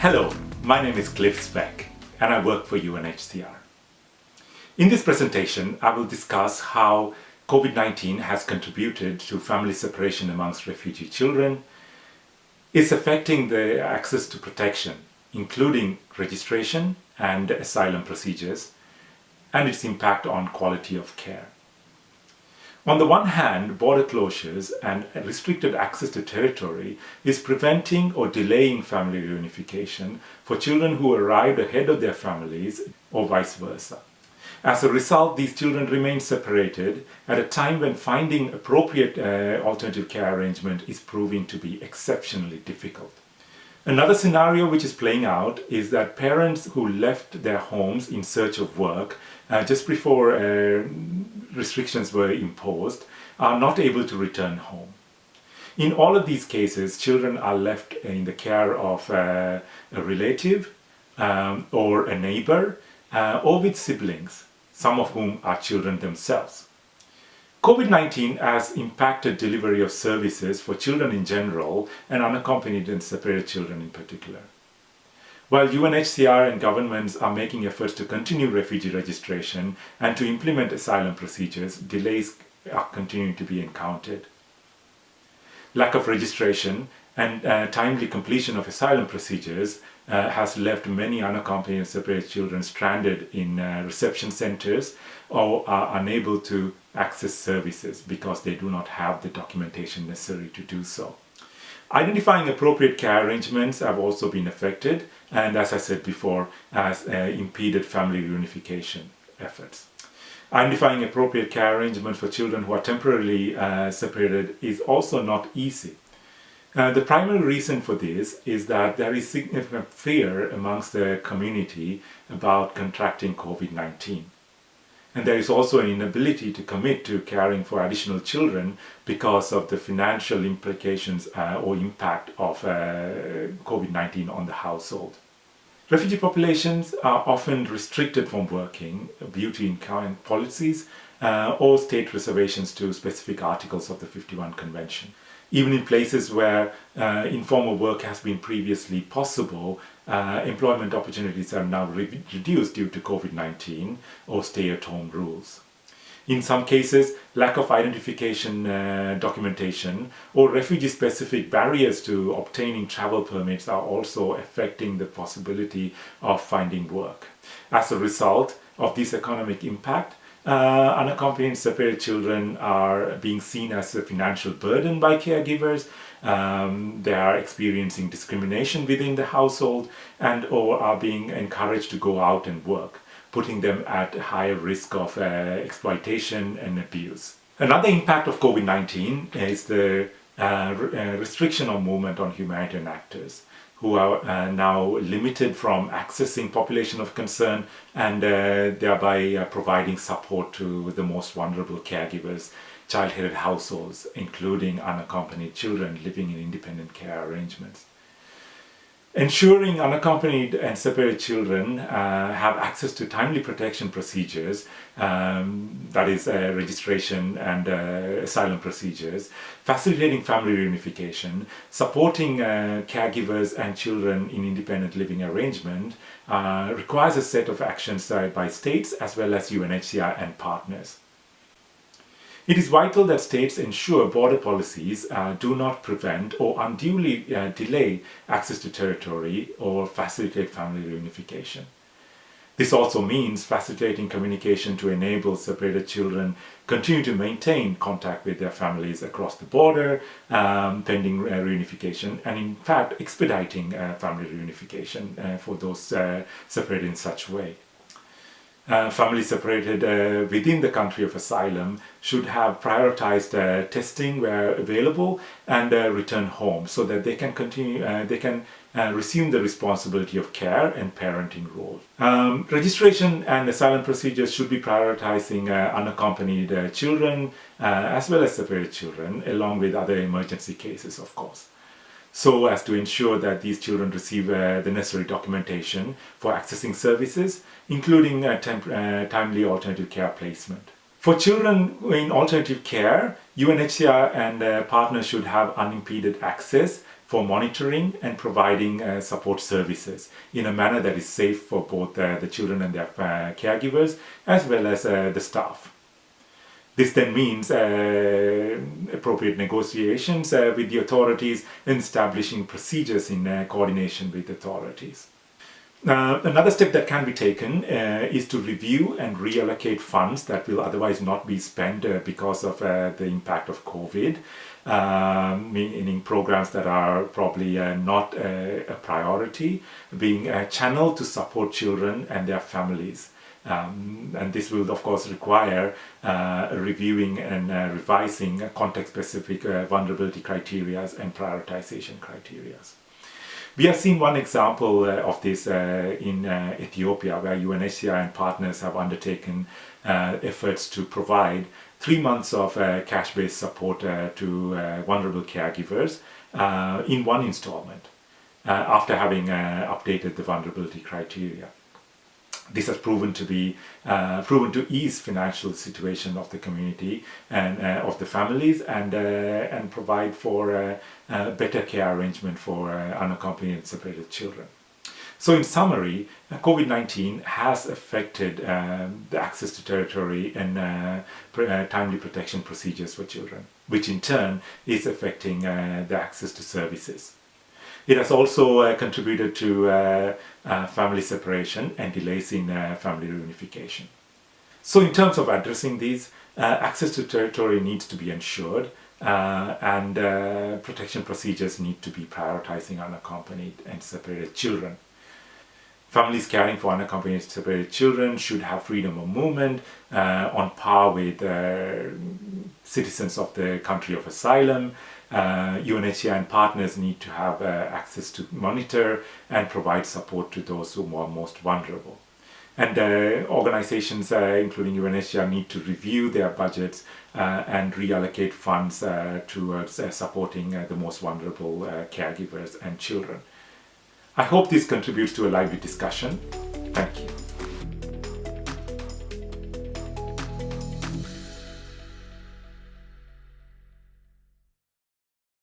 Hello, my name is Cliff Speck and I work for UNHCR. In this presentation, I will discuss how COVID-19 has contributed to family separation amongst refugee children, is affecting the access to protection, including registration and asylum procedures, and its impact on quality of care. On the one hand, border closures and restricted access to territory is preventing or delaying family reunification for children who arrived ahead of their families or vice versa. As a result, these children remain separated at a time when finding appropriate uh, alternative care arrangement is proving to be exceptionally difficult. Another scenario which is playing out is that parents who left their homes in search of work uh, just before uh, restrictions were imposed are not able to return home. In all of these cases, children are left in the care of uh, a relative um, or a neighbor uh, or with siblings, some of whom are children themselves. COVID-19 has impacted delivery of services for children in general and unaccompanied and separated children in particular. While UNHCR and governments are making efforts to continue refugee registration and to implement asylum procedures, delays are continuing to be encountered. Lack of registration and uh, timely completion of asylum procedures uh, has left many unaccompanied separated children stranded in uh, reception centers or are unable to access services because they do not have the documentation necessary to do so. Identifying appropriate care arrangements have also been affected and as I said before has uh, impeded family reunification efforts. Identifying appropriate care arrangements for children who are temporarily uh, separated is also not easy. Uh, the primary reason for this is that there is significant fear amongst the community about contracting COVID-19. And there is also an inability to commit to caring for additional children because of the financial implications uh, or impact of uh, COVID-19 on the household. Refugee populations are often restricted from working due to current policies uh, or state reservations to specific articles of the 51 Convention. Even in places where uh, informal work has been previously possible, uh, employment opportunities are now re reduced due to COVID-19 or stay-at-home rules. In some cases, lack of identification uh, documentation or refugee-specific barriers to obtaining travel permits are also affecting the possibility of finding work. As a result of this economic impact, uh, unaccompanied separated children are being seen as a financial burden by caregivers. Um, they are experiencing discrimination within the household and or are being encouraged to go out and work, putting them at higher risk of uh, exploitation and abuse. Another impact of COVID-19 is the uh, uh, restriction of movement on humanitarian actors who are uh, now limited from accessing population of concern and uh, thereby uh, providing support to the most vulnerable caregivers, child-headed households, including unaccompanied children living in independent care arrangements. Ensuring unaccompanied and separated children uh, have access to timely protection procedures, um, that is uh, registration and uh, asylum procedures, facilitating family reunification, supporting uh, caregivers and children in independent living arrangement uh, requires a set of actions by states as well as UNHCR and partners. It is vital that states ensure border policies uh, do not prevent or unduly uh, delay access to territory or facilitate family reunification. This also means facilitating communication to enable separated children continue to maintain contact with their families across the border um, pending uh, reunification and in fact expediting uh, family reunification uh, for those separated in such a way uh, families separated uh, within the country of asylum should have prioritized uh, testing where available and uh, return home so that they can continue, uh, they can uh, resume the responsibility of care and parenting role. Um, registration and asylum procedures should be prioritizing unaccompanied children as well as separated children along with other emergency cases of course so as to ensure that these children receive uh, the necessary documentation for accessing services, including uh, uh, timely alternative care placement. For children in alternative care, UNHCR and partners should have unimpeded access, for monitoring and providing uh, support services in a manner that is safe for both uh, the children and their uh, caregivers as well as the staff. This then means uh, appropriate negotiations uh, with the authorities and establishing procedures in coordination with authorities. Uh, another step that can be taken uh, is to review and reallocate funds that will otherwise not be spent uh, because of uh, the impact of COVID, um, meaning programs that are probably uh, not uh, a priority, being channeled to support children and their families. Um, and this will of course require reviewing and revising context-specific vulnerability criteria and prioritization criteria. We have seen one example uh, of this uh, in uh, Ethiopia where UNHCR and partners have undertaken uh, efforts to provide three months of uh, cash-based support uh, to vulnerable caregivers in one installment after having updated the vulnerability criteria this has proven to be uh, proven to ease financial situation of the community and uh, of the families and uh, and provide for uh, uh, better care arrangement for uh, unaccompanied separated children. So in summary, COVID-19 has affected um, the access to territory and timely protection procedures for children, which in turn is affecting the access to services. It has also uh, contributed to uh, uh, family separation and delays in family reunification. So in terms of addressing these, access to territory needs to be ensured uh, and uh, protection procedures need to be prioritizing unaccompanied and separated children. Families caring for unaccompanied separated children should have freedom of movement uh, on par with citizens of the country of asylum uh, UNHCR and partners need to have uh, access to monitor and provide support to those who are most vulnerable. And uh, organizations, uh, including UNHCR, need to review their budgets uh, and reallocate funds uh, towards supporting the most vulnerable caregivers and children. I hope this contributes to a lively discussion. Thank you.